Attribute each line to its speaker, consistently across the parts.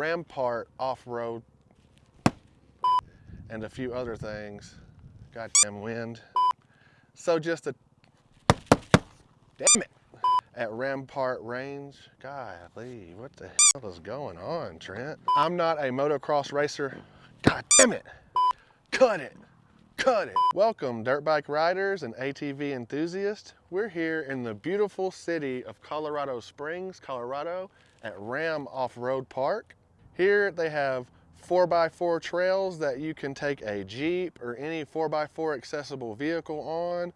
Speaker 1: Rampart Off-Road and a few other things. Goddamn wind. So just a, damn it, at Rampart Range. Golly, what the hell is going on, Trent? I'm not a motocross racer. God damn it, cut it. Cut it. Welcome dirt bike riders and ATV enthusiasts. We're here in the beautiful city of Colorado Springs, Colorado at Ram Off-Road Park. Here they have 4x4 trails that you can take a Jeep or any 4x4 accessible vehicle on,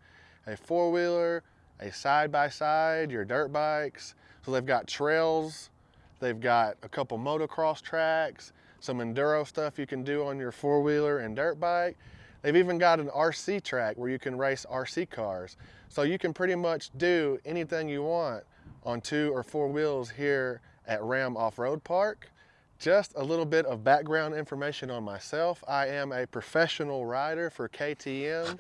Speaker 1: a four-wheeler, a side-by-side, -side, your dirt bikes. So they've got trails, they've got a couple motocross tracks, some enduro stuff you can do on your four-wheeler and dirt bike, They've even got an RC track where you can race RC cars. So you can pretty much do anything you want on two or four wheels here at Ram Off-Road Park. Just a little bit of background information on myself. I am a professional rider for KTM.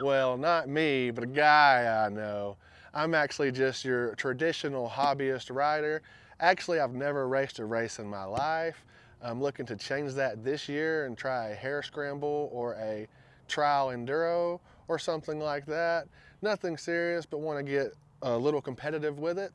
Speaker 1: well, not me, but a guy I know. I'm actually just your traditional hobbyist rider. Actually, I've never raced a race in my life. I'm looking to change that this year and try a hare scramble or a trial enduro or something like that. Nothing serious, but want to get a little competitive with it.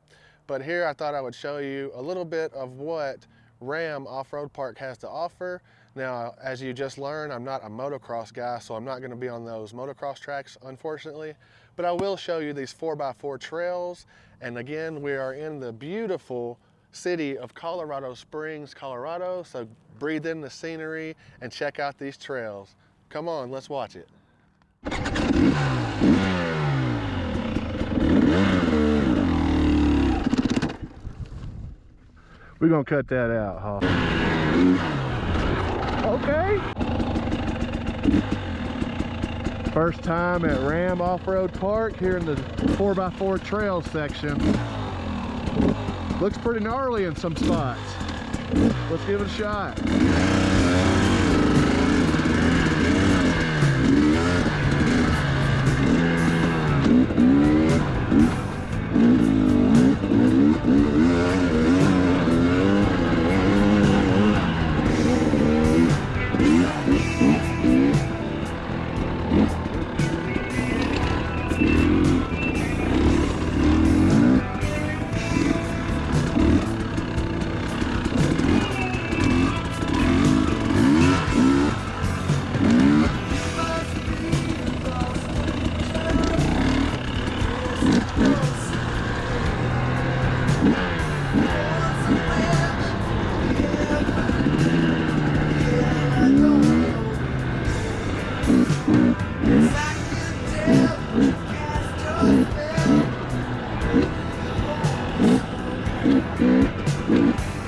Speaker 1: But here I thought I would show you a little bit of what Ram Off-Road Park has to offer. Now, as you just learned, I'm not a motocross guy, so I'm not going to be on those motocross tracks, unfortunately. But I will show you these 4x4 trails. And again, we are in the beautiful city of Colorado Springs, Colorado. So breathe in the scenery and check out these trails. Come on, let's watch it. We're gonna cut that out, huh? Okay. First time at Ram Off-Road Park here in the 4x4 trail section. Looks pretty gnarly in some spots. Let's give it a shot. Damn it.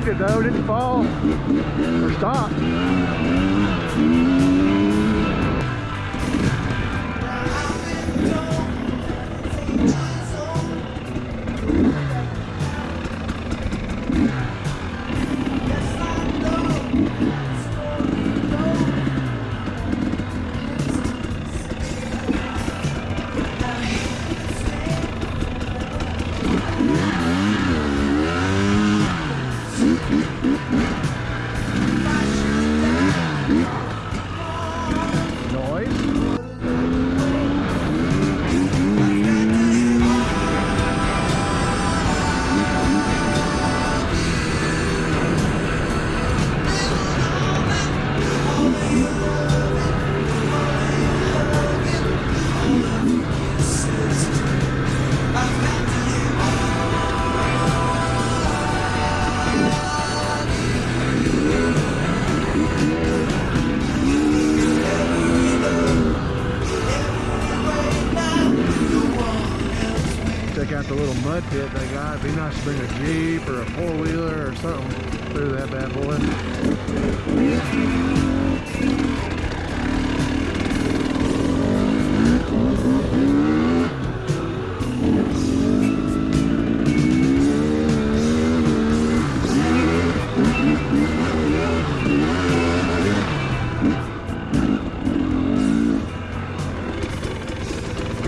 Speaker 1: Saved it though, didn't fall or stop. that they got. It'd be nice to bring a Jeep or a four-wheeler or something through that bad boy.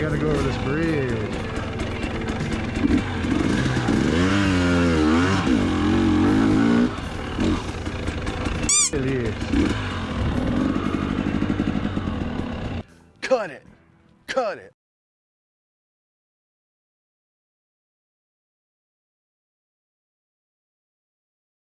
Speaker 1: gotta go over this bridge. Cut it. Cut it.